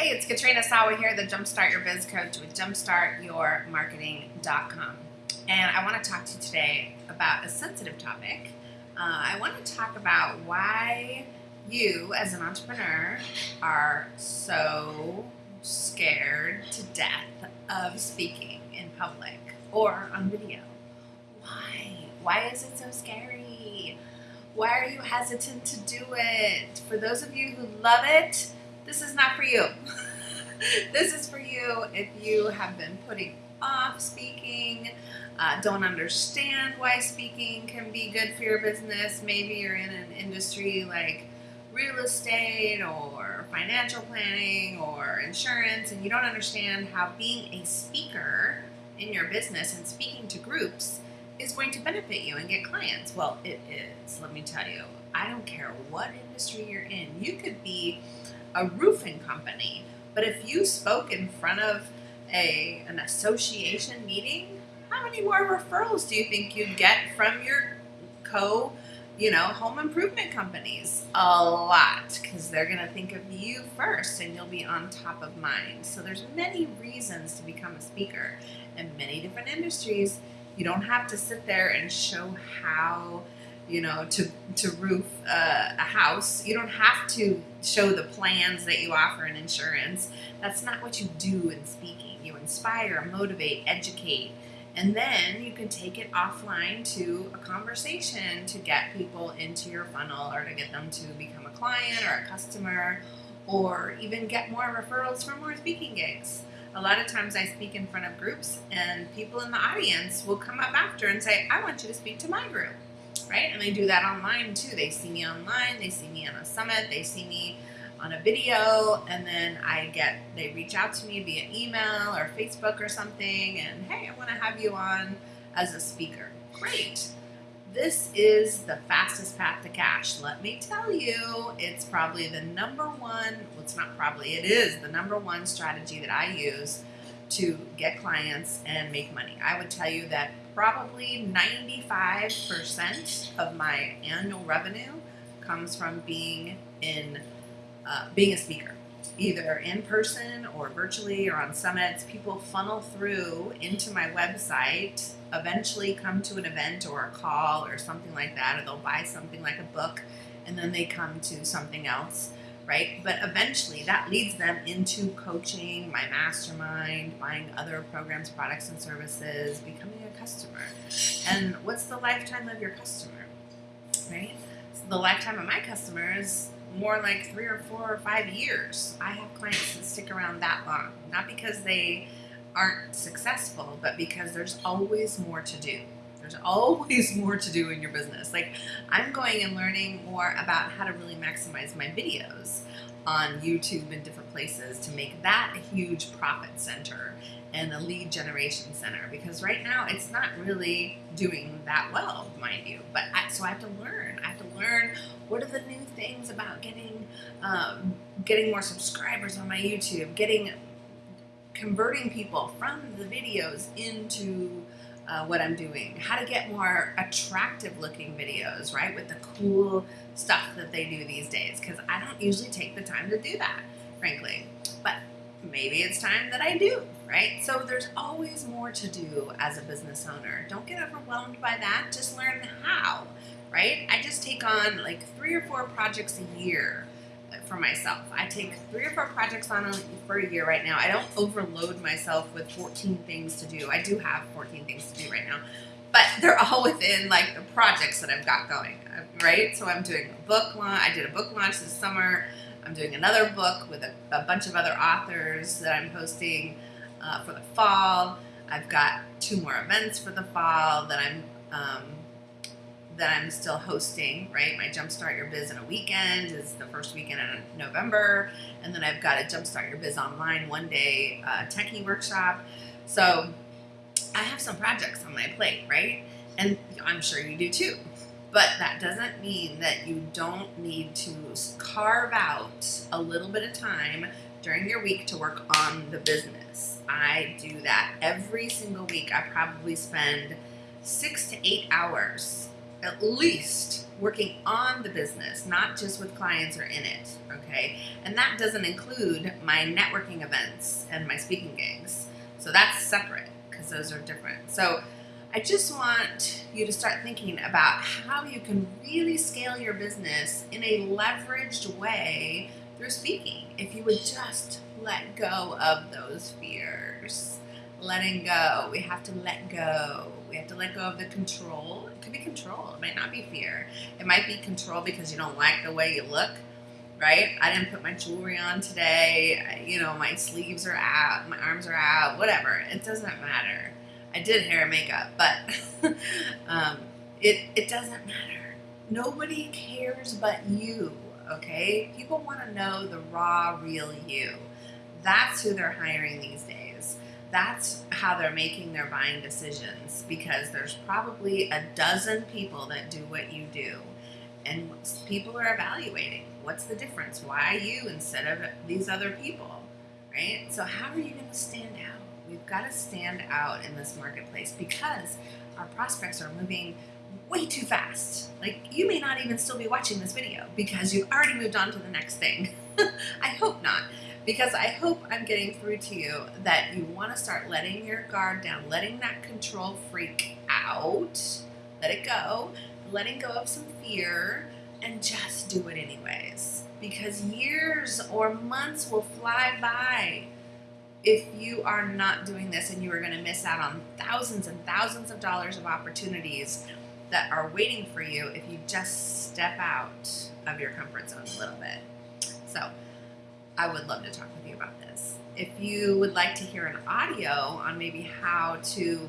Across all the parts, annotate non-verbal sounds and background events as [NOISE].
Hey, it's Katrina Sawa here, the Jumpstart Your Biz Coach with JumpstartYourMarketing.com. And I want to talk to you today about a sensitive topic. Uh, I want to talk about why you, as an entrepreneur, are so scared to death of speaking in public or on video. Why? Why is it so scary? Why are you hesitant to do it? For those of you who love it, this is not for you. [LAUGHS] this is for you if you have been putting off speaking, uh, don't understand why speaking can be good for your business. Maybe you're in an industry like real estate or financial planning or insurance, and you don't understand how being a speaker in your business and speaking to groups is going to benefit you and get clients. Well, it is, let me tell you. I don't care what industry you're in. You could be a roofing company. But if you spoke in front of a an association meeting, how many more referrals do you think you'd get from your co, you know, home improvement companies? A lot, because they're going to think of you first and you'll be on top of mind. So there's many reasons to become a speaker in many different industries. You don't have to sit there and show how you know, to to roof uh, a house. You don't have to show the plans that you offer in insurance. That's not what you do in speaking. You inspire, motivate, educate, and then you can take it offline to a conversation to get people into your funnel or to get them to become a client or a customer or even get more referrals for more speaking gigs. A lot of times I speak in front of groups and people in the audience will come up after and say, I want you to speak to my group right? And they do that online too. They see me online, they see me on a summit, they see me on a video, and then I get, they reach out to me via email or Facebook or something, and hey, I want to have you on as a speaker. Great. This is the fastest path to cash. Let me tell you, it's probably the number one, well, it's not probably, it is the number one strategy that I use to get clients and make money. I would tell you that probably 95% of my annual revenue comes from being in uh, being a speaker either in person or virtually or on summits. People funnel through into my website eventually come to an event or a call or something like that or they'll buy something like a book and then they come to something else right? But eventually that leads them into coaching, my mastermind, buying other programs, products, and services, becoming a customer. And what's the lifetime of your customer, right? So the lifetime of my customer is more like three or four or five years. I have clients that stick around that long, not because they aren't successful, but because there's always more to do. There's always more to do in your business. Like I'm going and learning more about how to really maximize my videos on YouTube and different places to make that a huge profit center and a lead generation center because right now it's not really doing that well, mind you. But I, so I have to learn. I have to learn what are the new things about getting um, getting more subscribers on my YouTube, getting converting people from the videos into uh, what I'm doing, how to get more attractive looking videos, right? With the cool stuff that they do these days. Because I don't usually take the time to do that, frankly. But maybe it's time that I do, right? So there's always more to do as a business owner. Don't get overwhelmed by that. Just learn how, right? I just take on like three or four projects a year for myself. I take three or four projects on for a year right now. I don't overload myself with 14 things to do. I do have 14 things to do right now, but they're [LAUGHS] all within like the projects that I've got going, right? So I'm doing a book launch. I did a book launch this summer. I'm doing another book with a, a bunch of other authors that I'm hosting uh, for the fall. I've got two more events for the fall that I'm um, that I'm still hosting, right? My Jumpstart Your Biz in a weekend is the first weekend in November. And then I've got a Jumpstart Your Biz online one day uh, techie workshop. So I have some projects on my plate, right? And I'm sure you do too. But that doesn't mean that you don't need to carve out a little bit of time during your week to work on the business. I do that every single week. I probably spend six to eight hours at least working on the business, not just with clients or in it. Okay. And that doesn't include my networking events and my speaking gigs. So that's separate because those are different. So I just want you to start thinking about how you can really scale your business in a leveraged way through speaking. If you would just let go of those fears, letting go. We have to let go. We have to let go of the control. It could be control. It might not be fear. It might be control because you don't like the way you look, right? I didn't put my jewelry on today. I, you know, my sleeves are out, my arms are out, whatever. It doesn't matter. I did hair and makeup, but [LAUGHS] um, it, it doesn't matter. Nobody cares but you, okay? People want to know the raw, real you. That's who they're hiring these days. That's how they're making their buying decisions because there's probably a dozen people that do what you do. And people are evaluating what's the difference? Why you instead of these other people, right? So, how are you going to stand out? We've got to stand out in this marketplace because our prospects are moving way too fast. Like, you may not even still be watching this video because you've already moved on to the next thing. [LAUGHS] I hope not, because I hope I'm getting through to you that you want to start letting your guard down, letting that control freak out, let it go, letting go of some fear, and just do it anyways. Because years or months will fly by if you are not doing this and you are going to miss out on thousands and thousands of dollars of opportunities that are waiting for you if you just step out of your comfort zone a little bit. So, I would love to talk with you about this. If you would like to hear an audio on maybe how to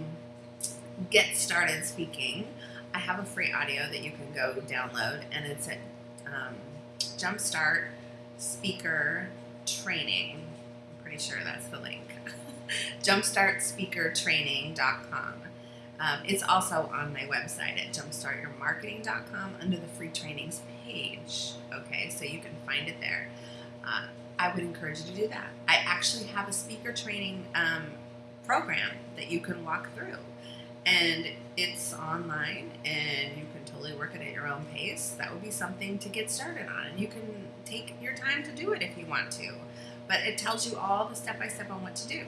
get started speaking, I have a free audio that you can go download, and it's at um, Jumpstart Speaker Training I'm pretty sure that's the link. [LAUGHS] jumpstartspeakertraining.com. Um, it's also on my website at jumpstartyourmarketing.com under the free trainings page. Okay, so you can find it there. Uh, I would encourage you to do that. I actually have a speaker training um, program that you can walk through, and it's online, and you can totally work it at your own pace. That would be something to get started on, and you can take your time to do it if you want to but it tells you all the step by step on what to do.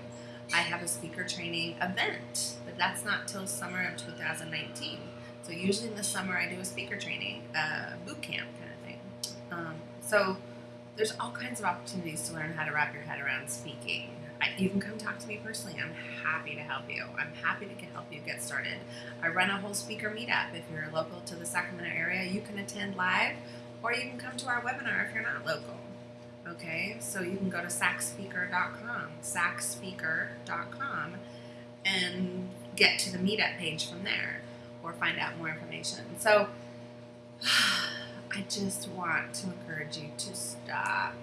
I have a speaker training event, but that's not till summer of 2019. So usually in the summer I do a speaker training, uh, boot camp kind of thing. Um, so there's all kinds of opportunities to learn how to wrap your head around speaking. I, you can come talk to me personally. I'm happy to help you. I'm happy to help you get started. I run a whole speaker meetup. If you're local to the Sacramento area, you can attend live, or you can come to our webinar if you're not local. Okay, so you can go to sacspeaker.com, sacspeaker.com, and get to the meetup page from there or find out more information. So [SIGHS] I just want to encourage you to stop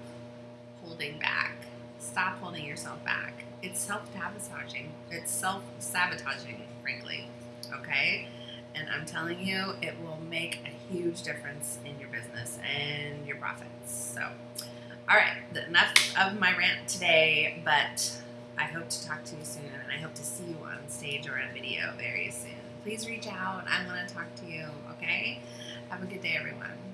holding back. Stop holding yourself back. It's self sabotaging. It's self sabotaging, frankly. Okay? And I'm telling you, it will make a huge difference in your business and your profits. So, all right, enough of my rant today, but I hope to talk to you soon, and I hope to see you on stage or on video very soon. Please reach out. I want to talk to you, okay? Have a good day, everyone.